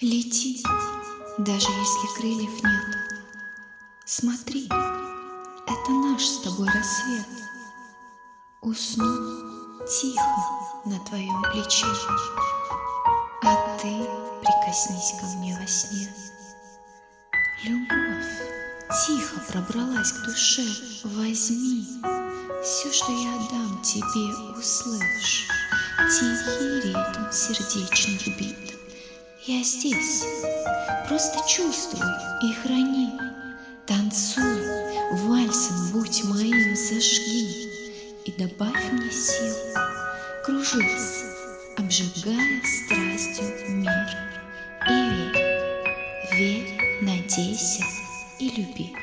Лети, даже если крыльев нет. Смотри, это наш с тобой рассвет. Усну тихо на твоем плече, А ты прикоснись ко мне во сне. Любовь тихо пробралась к душе, Возьми все, что я отдам тебе, услышь. Тихий ритм сердечных бит. Я здесь, просто чувствуй и храни. Танцуй, вальсом будь моим, зажги И добавь мне сил, кружись, Обжигая страстью мир. И верь, верь, надейся и люби.